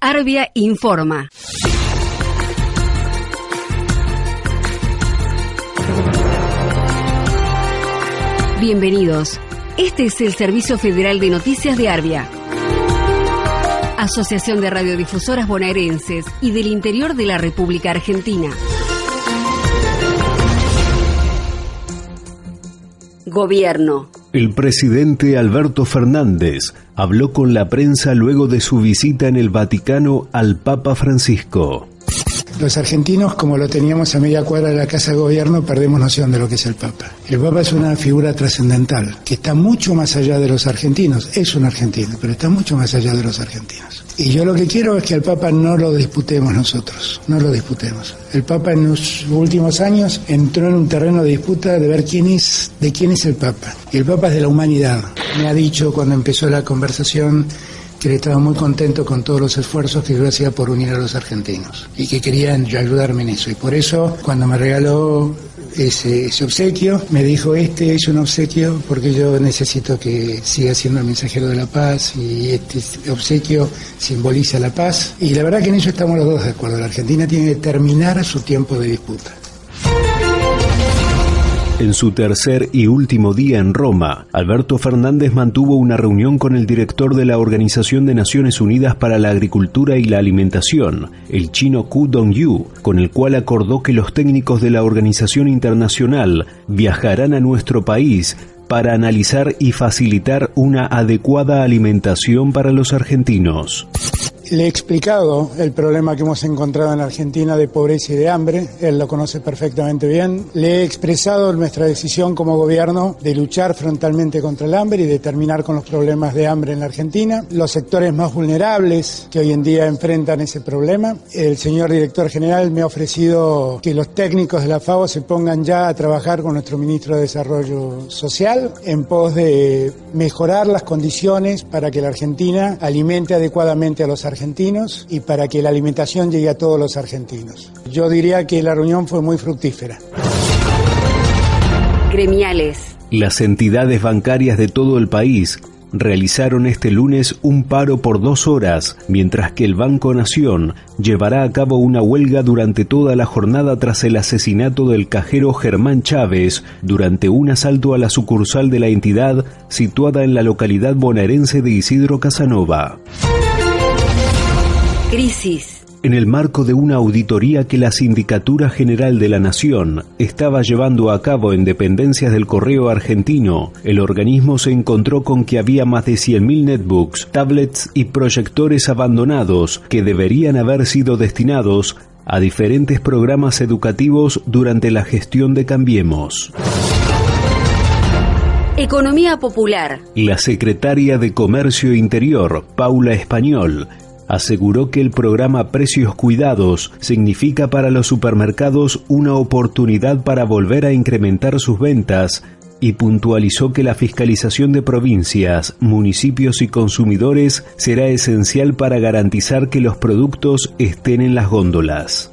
Arbia informa. Bienvenidos. Este es el Servicio Federal de Noticias de Arbia. Asociación de Radiodifusoras Bonaerenses y del Interior de la República Argentina. Gobierno. El presidente Alberto Fernández habló con la prensa luego de su visita en el Vaticano al Papa Francisco. Los argentinos, como lo teníamos a media cuadra de la Casa de Gobierno, perdemos noción de lo que es el Papa. El Papa es una figura trascendental, que está mucho más allá de los argentinos. Es un argentino, pero está mucho más allá de los argentinos. Y yo lo que quiero es que al Papa no lo disputemos nosotros, no lo disputemos. El Papa en los últimos años entró en un terreno de disputa de ver quién es, de quién es el Papa. Y el Papa es de la humanidad. Me ha dicho cuando empezó la conversación que estaba muy contento con todos los esfuerzos que yo hacía por unir a los argentinos y que querían ayudarme en eso. Y por eso, cuando me regaló ese, ese, obsequio, me dijo, este es un obsequio porque yo necesito que siga siendo el mensajero de la paz y este obsequio simboliza la paz. Y la verdad que en eso estamos los dos de acuerdo. La Argentina tiene que terminar su tiempo de disputa. En su tercer y último día en Roma, Alberto Fernández mantuvo una reunión con el director de la Organización de Naciones Unidas para la Agricultura y la Alimentación, el chino Ku Dong-yu, con el cual acordó que los técnicos de la organización internacional viajarán a nuestro país para analizar y facilitar una adecuada alimentación para los argentinos. Le he explicado el problema que hemos encontrado en Argentina de pobreza y de hambre, él lo conoce perfectamente bien. Le he expresado nuestra decisión como gobierno de luchar frontalmente contra el hambre y de terminar con los problemas de hambre en la Argentina. Los sectores más vulnerables que hoy en día enfrentan ese problema. El señor director general me ha ofrecido que los técnicos de la FAO se pongan ya a trabajar con nuestro ministro de Desarrollo Social en pos de mejorar las condiciones para que la Argentina alimente adecuadamente a los argentinos argentinos y para que la alimentación llegue a todos los argentinos. Yo diría que la reunión fue muy fructífera. Gremiales. Las entidades bancarias de todo el país realizaron este lunes un paro por dos horas, mientras que el Banco Nación llevará a cabo una huelga durante toda la jornada tras el asesinato del cajero Germán Chávez durante un asalto a la sucursal de la entidad situada en la localidad bonaerense de Isidro Casanova. Crisis. En el marco de una auditoría que la Sindicatura General de la Nación estaba llevando a cabo en dependencias del Correo Argentino, el organismo se encontró con que había más de 100.000 netbooks, tablets y proyectores abandonados que deberían haber sido destinados a diferentes programas educativos durante la gestión de Cambiemos. Economía Popular. La secretaria de Comercio Interior, Paula Español, aseguró que el programa Precios Cuidados significa para los supermercados una oportunidad para volver a incrementar sus ventas y puntualizó que la fiscalización de provincias, municipios y consumidores será esencial para garantizar que los productos estén en las góndolas.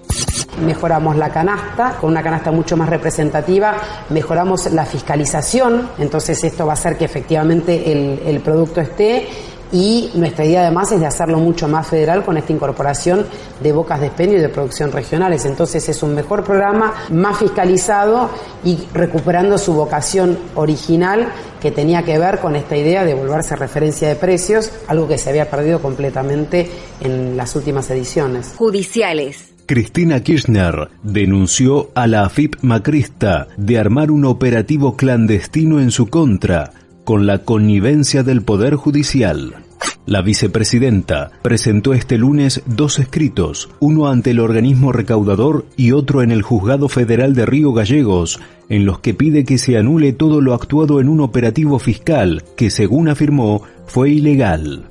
Mejoramos la canasta, con una canasta mucho más representativa, mejoramos la fiscalización, entonces esto va a hacer que efectivamente el, el producto esté y nuestra idea además es de hacerlo mucho más federal con esta incorporación de bocas de expendio y de producción regionales. Entonces es un mejor programa, más fiscalizado y recuperando su vocación original que tenía que ver con esta idea de volverse referencia de precios, algo que se había perdido completamente en las últimas ediciones. Judiciales. Cristina Kirchner denunció a la AFIP macrista de armar un operativo clandestino en su contra con la connivencia del Poder Judicial. La vicepresidenta presentó este lunes dos escritos, uno ante el organismo recaudador y otro en el Juzgado Federal de Río Gallegos, en los que pide que se anule todo lo actuado en un operativo fiscal que, según afirmó, fue ilegal.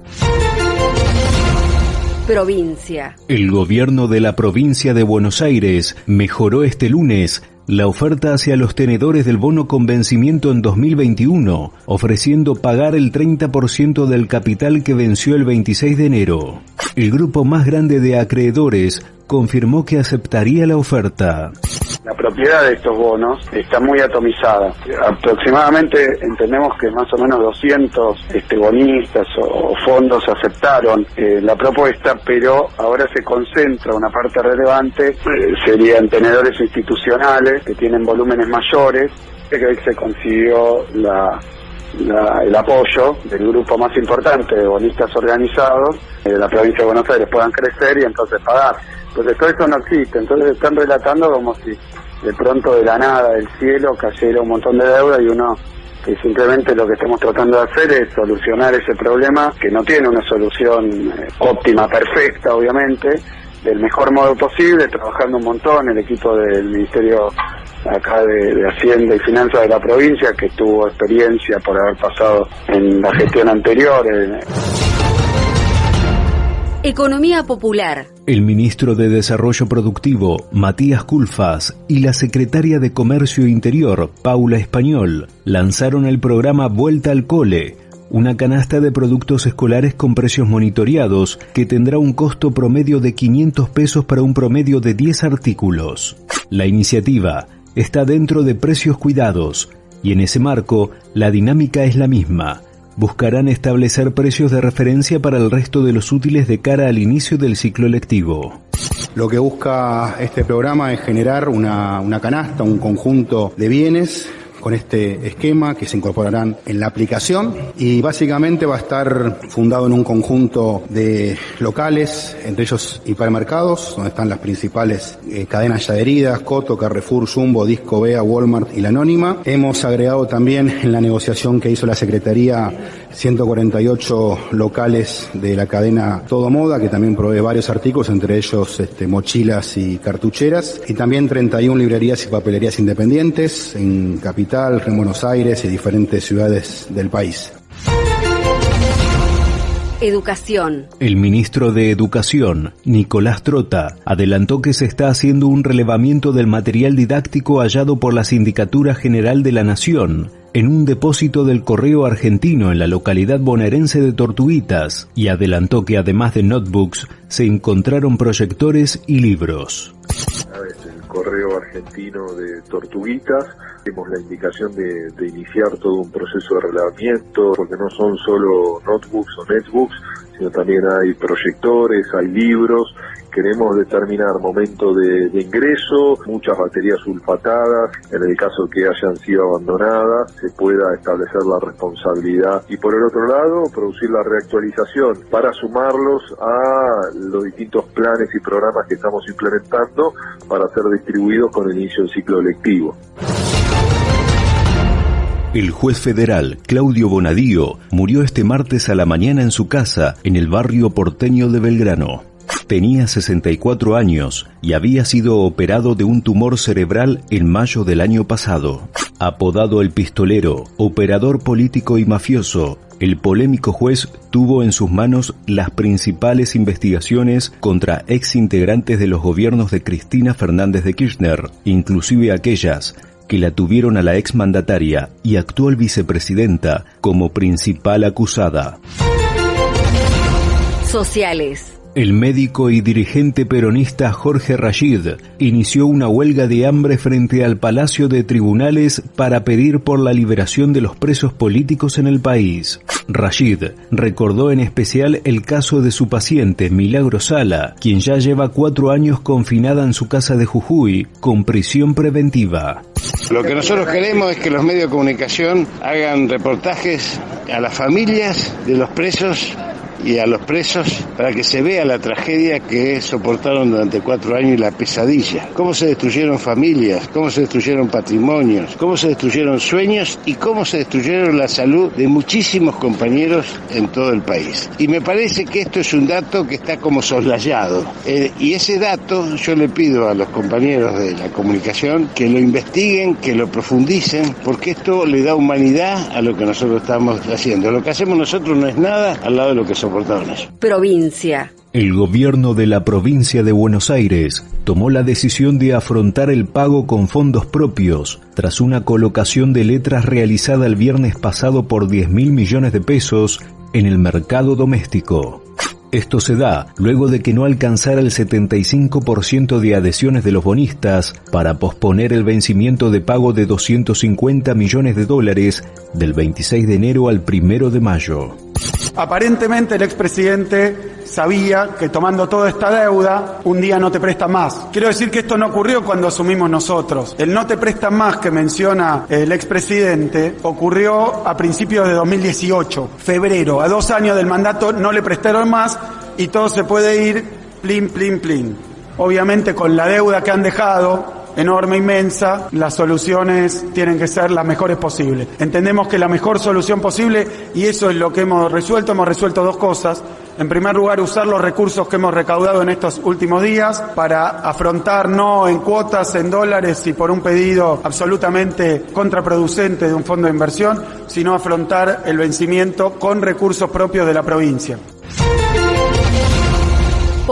Provincia. El gobierno de la provincia de Buenos Aires mejoró este lunes la oferta hacia los tenedores del bono con vencimiento en 2021, ofreciendo pagar el 30% del capital que venció el 26 de enero. El grupo más grande de acreedores confirmó que aceptaría la oferta. La propiedad de estos bonos está muy atomizada. Aproximadamente entendemos que más o menos 200 este, bonistas o, fondos aceptaron eh, la propuesta, pero ahora se concentra una parte relevante, eh, serían tenedores institucionales que tienen volúmenes mayores, que hoy se consiguió la, el apoyo del grupo más importante de bonistas organizados de la provincia de Buenos Aires puedan crecer y entonces pagar. Entonces todo eso no existe, entonces están relatando como si de pronto de la nada, del cielo, cayera un montón de deuda y uno que simplemente lo que estamos tratando de hacer es solucionar ese problema que no tiene una solución eh, óptima, perfecta, obviamente, del mejor modo posible, trabajando un montón el equipo del Ministerio acá de, Hacienda y Finanzas de la provincia, que tuvo experiencia por haber pasado en la gestión anterior. Economía Popular. El ministro de Desarrollo Productivo, Matías Culfas, y la secretaria de Comercio Interior, Paula Español, lanzaron el programa Vuelta al Cole, una canasta de productos escolares con precios monitoreados que tendrá un costo promedio de 500 pesos para un promedio de 10 artículos. La iniciativa está dentro de precios cuidados y en ese marco la dinámica es la misma. Buscarán establecer precios de referencia para el resto de los útiles de cara al inicio del ciclo lectivo. Lo que busca este programa es generar una, una canasta, un conjunto de bienes con este esquema que se incorporarán en la aplicación y básicamente va a estar fundado en un conjunto de locales, entre ellos hipermercados, donde están las principales eh, cadenas ya adheridas, Coto, Carrefour, Jumbo, Disco Bea, Walmart y la Anónima. Hemos agregado también en la negociación que hizo la Secretaría 148 locales de la cadena Todo Moda, que también provee varios artículos, entre ellos este, mochilas y cartucheras, y también 31 librerías y papelerías independientes en Capital, en Buenos Aires y diferentes ciudades del país. Educación. El ministro de Educación, Nicolás Trota, adelantó que se está haciendo un relevamiento del material didáctico hallado por la Sindicatura General de la Nación en un depósito del correo argentino en la localidad bonaerense de Tortuguitas y adelantó que además de notebooks se encontraron proyectores y libros. El correo argentino de Tortuguitas, tenemos la indicación de, de iniciar todo un proceso de relevamiento, porque no son solo notebooks o netbooks, sino también hay proyectores, hay libros queremos determinar momento de, ingreso, muchas baterías sulfatadas, en el caso que hayan sido abandonadas, se pueda establecer la responsabilidad y por el otro lado producir la reactualización para sumarlos a los distintos planes y programas que estamos implementando para ser distribuidos con el inicio del ciclo lectivo. El juez federal Claudio Bonadío murió este martes a la mañana en su casa en el barrio porteño de Belgrano. Tenía 64 años y había sido operado de un tumor cerebral en mayo del año pasado. Apodado el pistolero, operador político y mafioso, el polémico juez tuvo en sus manos las principales investigaciones contra ex integrantes de los gobiernos de Cristina Fernández de Kirchner, inclusive aquellas que la tuvieron a la ex mandataria y actual vicepresidenta como principal acusada. Sociales. El médico y dirigente peronista Jorge Rashid inició una huelga de hambre frente al Palacio de Tribunales para pedir por la liberación de los presos políticos en el país. Rashid recordó en especial el caso de su paciente Milagro Sala, quien ya lleva cuatro años confinada en su casa de Jujuy con prisión preventiva. Lo que nosotros queremos es que los medios de comunicación hagan reportajes a las familias de los presos y a los presos para que se vea la tragedia que soportaron durante cuatro años y la pesadilla. Cómo se destruyeron familias, cómo se destruyeron patrimonios, cómo se destruyeron sueños y cómo se destruyeron la salud de muchísimos compañeros en todo el país. Y me parece que esto es un dato que está como soslayado. Eh, y ese dato yo le pido a los compañeros de la comunicación que lo investiguen, que lo profundicen, porque esto le da humanidad a lo que nosotros estamos haciendo. Lo que hacemos nosotros no es nada al lado de lo que somos Provincia. El gobierno de la provincia de Buenos Aires tomó la decisión de afrontar el pago con fondos propios tras una colocación de letras realizada el viernes pasado por 10 mil millones de pesos en el mercado doméstico. Esto se da luego de que no alcanzara el 75% de adhesiones de los bonistas para posponer el vencimiento de pago de 250 millones de dólares del 26 de enero al 1 de mayo. Aparentemente el expresidente sabía que tomando toda esta deuda, un día no te presta más. Quiero decir que esto no ocurrió cuando asumimos nosotros. El no te presta más que menciona el expresidente ocurrió a principios de 2018, febrero. A dos años del mandato no le prestaron más y todo se puede ir plin, plin, plin. Obviamente con la deuda que han dejado, enorme, inmensa, las soluciones tienen que ser las mejores posibles. Entendemos que la mejor solución posible, y eso es lo que hemos resuelto, hemos resuelto dos cosas. En primer lugar, usar los recursos que hemos recaudado en estos últimos días para afrontar no en cuotas, en dólares y por un pedido absolutamente contraproducente de un fondo de inversión, sino afrontar el vencimiento con recursos propios de la provincia.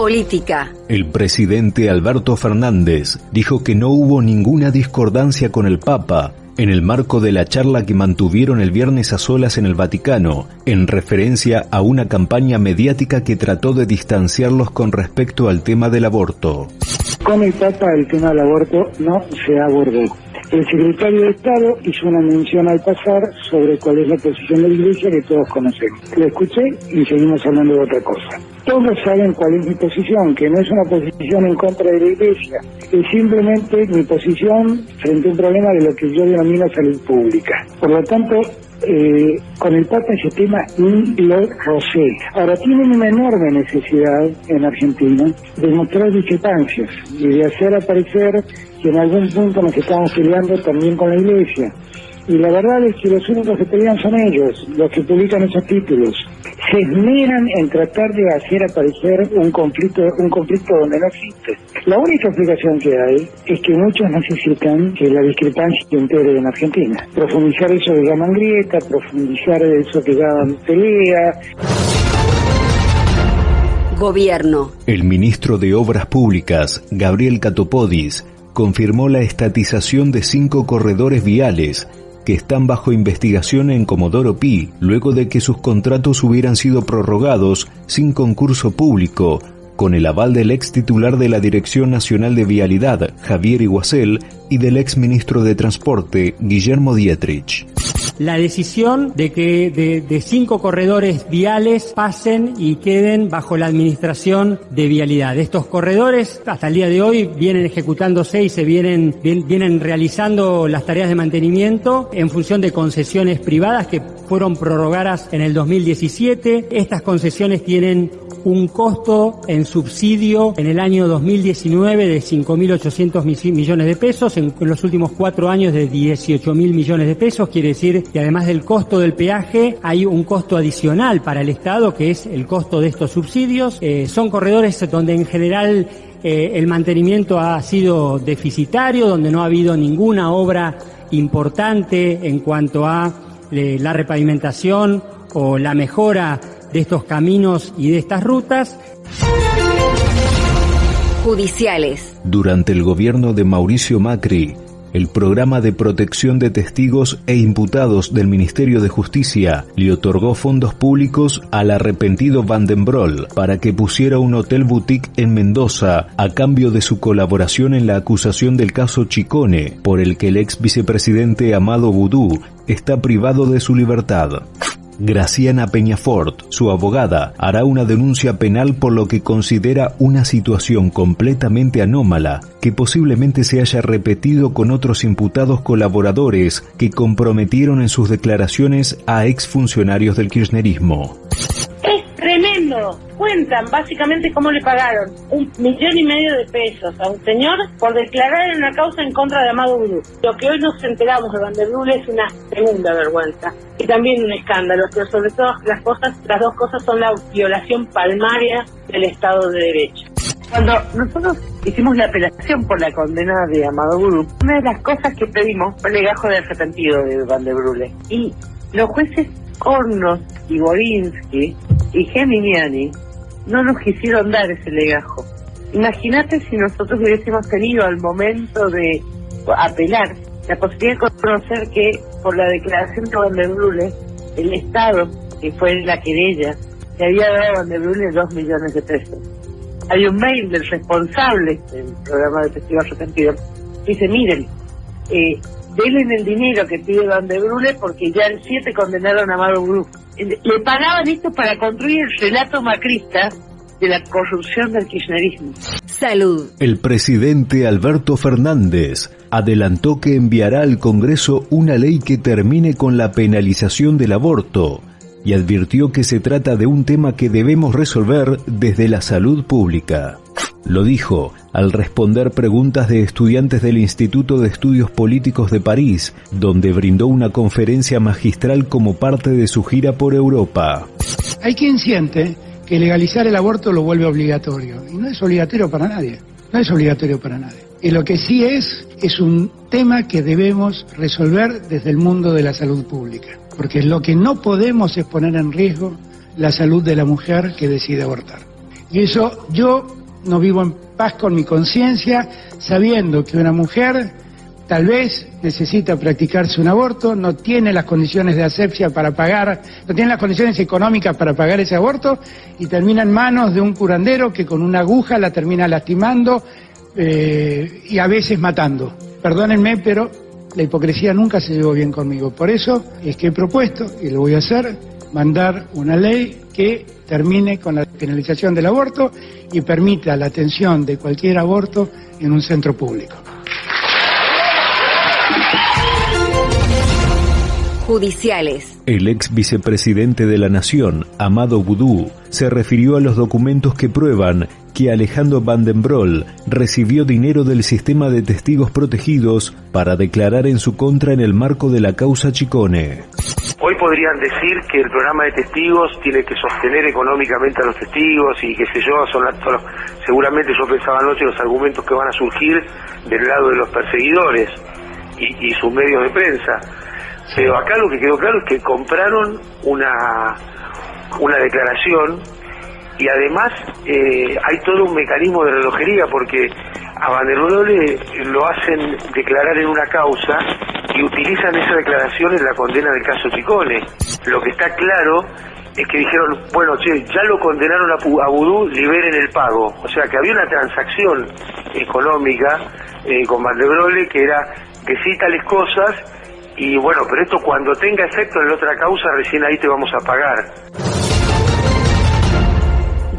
Política. El presidente Alberto Fernández dijo que no hubo ninguna discordancia con el Papa en el marco de la charla que mantuvieron el viernes a solas en el Vaticano, en referencia a una campaña mediática que trató de distanciarlos con respecto al tema del aborto. Con el Papa el tema del aborto no se abordó. El secretario de Estado hizo una mención al pasar sobre cuál es la posición de la Iglesia que todos conocemos. Lo escuché y seguimos hablando de otra cosa. Todos saben cuál es mi posición, que no es una posición en contra de la Iglesia, es simplemente mi posición frente a un problema de lo que yo denomino salud pública. Por lo tanto, eh, con el Papa ese tema ni lo rocé. Ahora, tienen una enorme necesidad en Argentina de mostrar discrepancias y de hacer aparecer que en algún punto nos estamos peleando también con la Iglesia. Y la verdad es que los únicos que pelean son ellos, los que publican esos títulos. Se esmeran en tratar de hacer aparecer un conflicto, un conflicto donde no existe. La única explicación que hay es que muchos necesitan que la discrepancia se entere en Argentina. Profundizar eso que llaman grieta, profundizar eso que llaman pelea. Gobierno. El ministro de Obras Públicas, Gabriel Catopodis, confirmó la estatización de cinco corredores viales que están bajo investigación en Comodoro Pi, luego de que sus contratos hubieran sido prorrogados sin concurso público, con el aval del ex titular de la Dirección Nacional de Vialidad, Javier Iguacel, y del ex ministro de Transporte, Guillermo Dietrich la decisión de que de, cinco corredores viales pasen y queden bajo la administración de vialidad. Estos corredores hasta el día de hoy vienen ejecutándose y se vienen, vienen realizando las tareas de mantenimiento en función de concesiones privadas que fueron prorrogadas en el 2017. Estas concesiones tienen un costo en subsidio en el año 2019 de 5.800 millones de pesos, en, los últimos cuatro años de 18.000 millones de pesos, quiere decir que además del costo del peaje hay un costo adicional para el Estado que es el costo de estos subsidios. Eh, son corredores donde en general eh, el mantenimiento ha sido deficitario, donde no ha habido ninguna obra importante en cuanto a eh, la repavimentación o la mejora de estos caminos y de estas rutas. Judiciales. Durante el gobierno de Mauricio Macri, el programa de protección de testigos e imputados del Ministerio de Justicia le otorgó fondos públicos al arrepentido Vandenbrol para que pusiera un hotel boutique en Mendoza a cambio de su colaboración en la acusación del caso Chicone, por el que el ex vicepresidente Amado Boudou está privado de su libertad. Graciana Peñafort, su abogada, hará una denuncia penal por lo que considera una situación completamente anómala que posiblemente se haya repetido con otros imputados colaboradores que comprometieron en sus declaraciones a exfuncionarios del kirchnerismo. Es tremendo. Cuentan básicamente cómo le pagaron un millón y medio de pesos a un señor por declarar en una causa en contra de Amado Gurú. Lo que hoy nos enteramos de Vanderbilt es una segunda vergüenza y también un escándalo, pero sobre todo las cosas, las dos cosas son la violación palmaria del Estado de Derecho. Cuando nosotros hicimos la apelación por la condena de Amado Gurú, una de las cosas que pedimos fue el legajo de arrepentido de Van de Brule. Y los jueces Hornos y Borinsky y Geminiani no nos quisieron dar ese legajo. Imagínate si nosotros hubiésemos tenido al momento de apelar la posibilidad de conocer que por la declaración de Brule, el Estado, que fue la querella, le había dado a Vanderbrule dos millones de pesos. Hay un mail del responsable del programa de testigos arrepentidos. Dice, miren, eh, denle el dinero que pide Van de Brule porque ya el 7 condenaron a Mauro Bru. Le pagaban esto para construir el relato macrista de la corrupción del kirchnerismo. Salud. El presidente Alberto Fernández adelantó que enviará al Congreso una ley que termine con la penalización del aborto y advirtió que se trata de un tema que debemos resolver desde la salud pública. Lo dijo al responder preguntas de estudiantes del Instituto de Estudios Políticos de París, donde brindó una conferencia magistral como parte de su gira por Europa. Hay quien siente que legalizar el aborto lo vuelve obligatorio, y no es obligatorio para nadie, no es obligatorio para nadie. Y lo que sí es, es un tema que debemos resolver desde el mundo de la salud pública, porque lo que no podemos es poner en riesgo la salud de la mujer que decide abortar. Y eso yo no vivo en paz con mi conciencia, sabiendo que una mujer tal vez necesita practicarse un aborto, no tiene las condiciones de asepsia para pagar, no tiene las condiciones económicas para pagar ese aborto y termina en manos de un curandero que con una aguja la termina lastimando eh, y a veces matando. Perdónenme, pero la hipocresía nunca se llevó bien conmigo. Por eso es que he propuesto, y lo voy a hacer, mandar una ley que termine con la penalización del aborto y permita la atención de cualquier aborto en un centro público. Judiciales. El ex vicepresidente de la Nación, Amado Boudou, se refirió a los documentos que prueban que Alejandro Vandenbrol recibió dinero del sistema de testigos protegidos para declarar en su contra en el marco de la causa Chicone. Hoy podrían decir que el programa de testigos tiene que sostener económicamente a los testigos y qué sé yo, son, seguramente yo pensaba anoche los argumentos que van a surgir del lado de los perseguidores y, y sus medios de prensa. Pero acá lo que quedó claro es que compraron una, una declaración y además eh, hay todo un mecanismo de relojería porque a Vanderbrole lo hacen declarar en una causa y utilizan esa declaración en la condena del caso Chicone. Lo que está claro es que dijeron, bueno, che, ya lo condenaron a, a Vudú, liberen el pago. O sea que había una transacción económica eh, con Vanderbrole que era que sí tales cosas y bueno, pero esto cuando tenga efecto en la otra causa, recién ahí te vamos a pagar.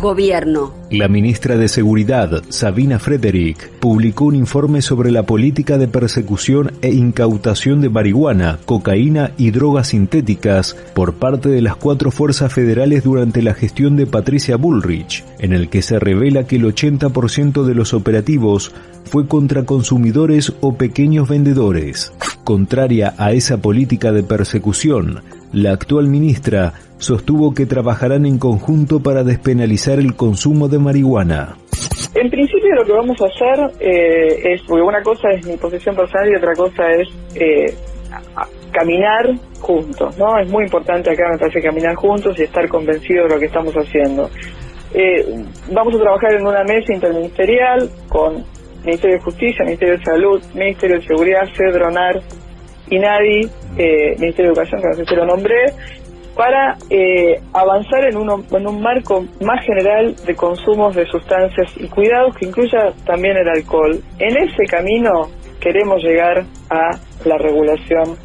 Gobierno. La ministra de Seguridad, Sabina Frederick, publicó un informe sobre la política de persecución e incautación de marihuana, cocaína y drogas sintéticas por parte de las cuatro fuerzas federales durante la gestión de Patricia Bullrich, en el que se revela que el 80% de los operativos fue contra consumidores o pequeños vendedores. Contraria a esa política de persecución, la actual ministra sostuvo que trabajarán en conjunto para despenalizar el consumo de marihuana. En principio lo que vamos a hacer eh, es, porque una cosa es mi posición personal y otra cosa es eh, caminar juntos, ¿no? Es muy importante acá, me parece, caminar juntos y estar convencidos de lo que estamos haciendo. Eh, vamos a trabajar en una mesa interministerial con Ministerio de Justicia, Ministerio de Salud, Ministerio de Seguridad, Cedronar, INADI, eh, Ministerio de Educación, que no sé si lo nombré, para eh, avanzar en, uno, en un marco más general de consumos de sustancias y cuidados que incluya también el alcohol. En ese camino queremos llegar a la regulación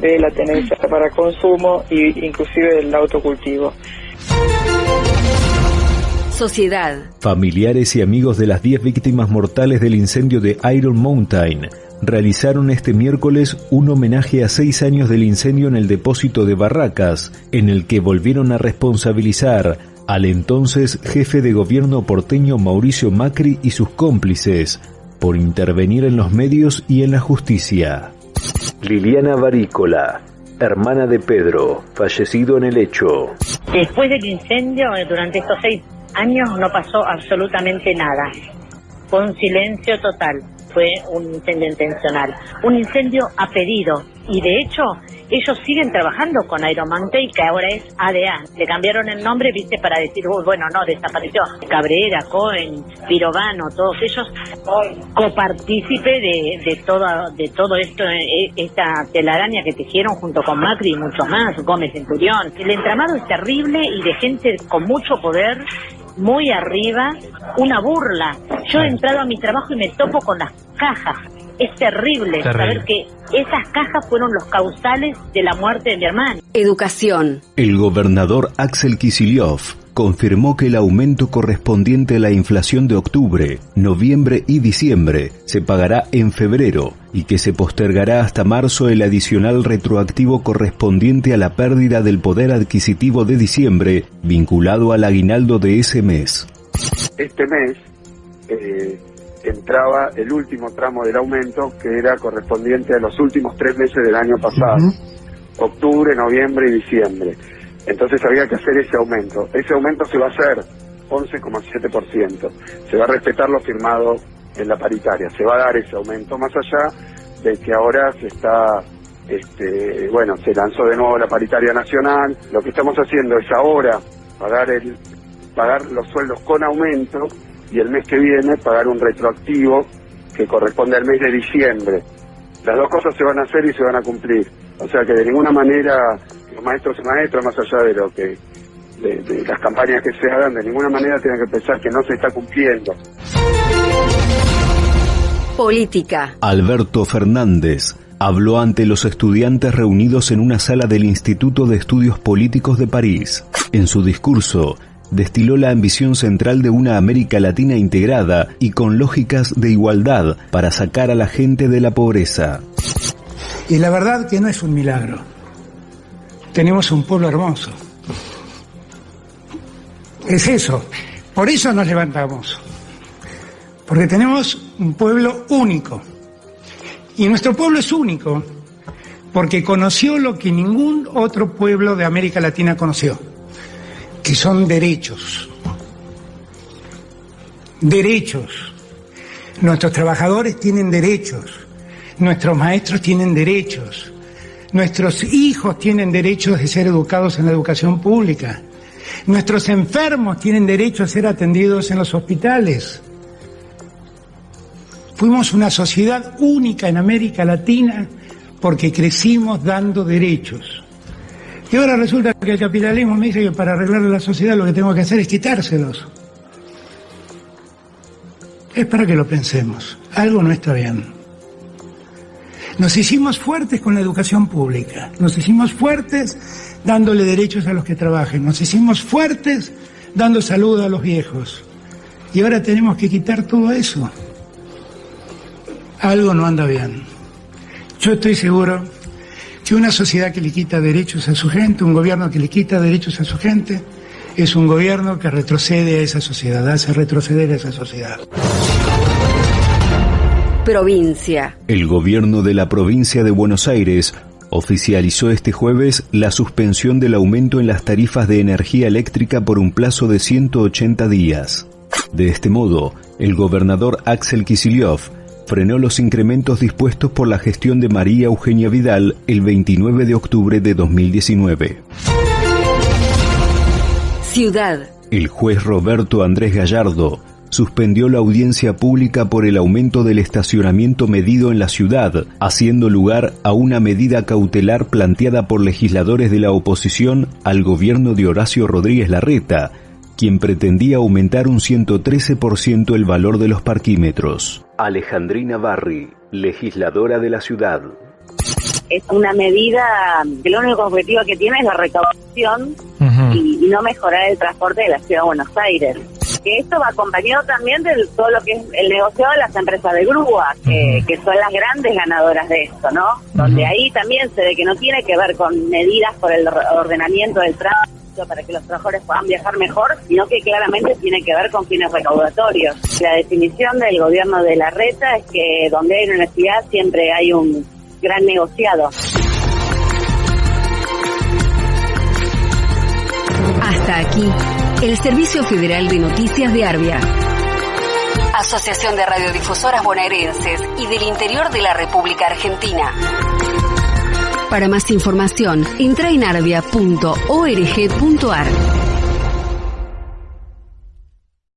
de la tenencia para consumo e inclusive del autocultivo. Sociedad. Familiares y amigos de las 10 víctimas mortales del incendio de Iron Mountain realizaron este miércoles un homenaje a seis años del incendio en el depósito de Barracas, en el que volvieron a responsabilizar al entonces jefe de gobierno porteño Mauricio Macri y sus cómplices por intervenir en los medios y en la justicia. Liliana Barícola, hermana de Pedro, fallecido en el hecho. Después del incendio, durante estos seis años no pasó absolutamente nada. Fue un silencio total fue un incendio intencional. Un incendio a pedido, Y de hecho, ellos siguen trabajando con Aeromountain, que ahora es ADA. Le cambiaron el nombre, viste, para decir, bueno, no, desapareció. Cabrera, Cohen, Pirovano, todos ellos copartícipe de, de, todo, de todo esto, eh, esta telaraña que tejieron junto con Macri y mucho más, Gómez Centurión. El entramado es terrible y de gente con mucho poder muy arriba, una burla. Yo he entrado a mi trabajo y me topo con las cajas. Es terrible, saber que esas cajas fueron los causales de la muerte de mi hermano. Educación. El gobernador Axel Kicillof confirmó que el aumento correspondiente a la inflación de octubre, noviembre y diciembre se pagará en febrero y que se postergará hasta marzo el adicional retroactivo correspondiente a la pérdida del poder adquisitivo de diciembre vinculado al aguinaldo de ese mes. Este mes eh, entraba el último tramo del aumento que era correspondiente a los últimos tres meses del año pasado, octubre, noviembre y diciembre. Entonces había que hacer ese aumento. Ese aumento se va a hacer 11,7%. Se va a respetar lo firmado en la paritaria. Se va a dar ese aumento más allá de que ahora se está, este, bueno, se lanzó de nuevo la paritaria nacional. Lo que estamos haciendo es ahora pagar el, pagar los sueldos con aumento y el mes que viene pagar un retroactivo que corresponde al mes de diciembre. Las dos cosas se van a hacer y se van a cumplir. O sea que de ninguna manera los maestros y maestras, más allá de lo que de, las campañas que se hagan, de ninguna manera tienen que pensar que no se está cumpliendo. Política. Alberto Fernández habló ante los estudiantes reunidos en una sala del Instituto de Estudios Políticos de París. En su discurso, destiló la ambición central de una América Latina integrada y con lógicas de igualdad para sacar a la gente de la pobreza. Y la verdad que no es un milagro. Tenemos un pueblo hermoso. Es eso. Por eso nos levantamos. Porque tenemos un pueblo único. Y nuestro pueblo es único porque conoció lo que ningún otro pueblo de América Latina conoció que son derechos. Derechos. Nuestros trabajadores tienen derechos. Nuestros maestros tienen derechos. Nuestros hijos tienen derechos de ser educados en la educación pública. Nuestros enfermos tienen derecho a ser atendidos en los hospitales. Fuimos una sociedad única en América Latina porque crecimos dando derechos. Y ahora resulta que el capitalismo me dice que para arreglar la sociedad lo que tengo que hacer es quitárselos. Es para que lo pensemos. Algo no está bien. Nos hicimos fuertes con la educación pública. Nos hicimos fuertes dándole derechos a los que trabajen. Nos hicimos fuertes dando salud a los viejos. Y ahora tenemos que quitar todo eso. Algo no anda bien. Yo estoy seguro que una sociedad que le quita derechos a su gente, un gobierno que le quita derechos a su gente, es un gobierno que retrocede a esa sociedad, hace retroceder a esa sociedad. Provincia. El gobierno de la provincia de Buenos Aires oficializó este jueves la suspensión del aumento en las tarifas de energía eléctrica por un plazo de 180 días. De este modo, el gobernador Axel Kicillof frenó los incrementos dispuestos por la gestión de María Eugenia Vidal el 29 de octubre de 2019. Ciudad. El juez Roberto Andrés Gallardo suspendió la audiencia pública por el aumento del estacionamiento medido en la ciudad, haciendo lugar a una medida cautelar planteada por legisladores de la oposición al gobierno de Horacio Rodríguez Larreta, quien pretendía aumentar un 113% el valor de los parquímetros. Alejandrina Barri, legisladora de la ciudad. Es una medida que lo único objetivo que tiene es la recaudación y, no mejorar el transporte de la ciudad de Buenos Aires. Que esto va acompañado también de todo lo que es el negociado de las empresas de grúa, que, que son las grandes ganadoras de esto, ¿no? Donde ahí también se ve que no tiene que ver con medidas por el ordenamiento del tránsito para que los trabajadores puedan viajar mejor, sino que claramente tiene que ver con fines recaudatorios. La definición del gobierno de la reta es que donde hay una necesidad siempre hay un gran negociado. Hasta aquí, el Servicio Federal de Noticias de Arbia. Asociación de Radiodifusoras Bonaerenses y del Interior de la República Argentina. Para más información, entra en arbia.org.ar.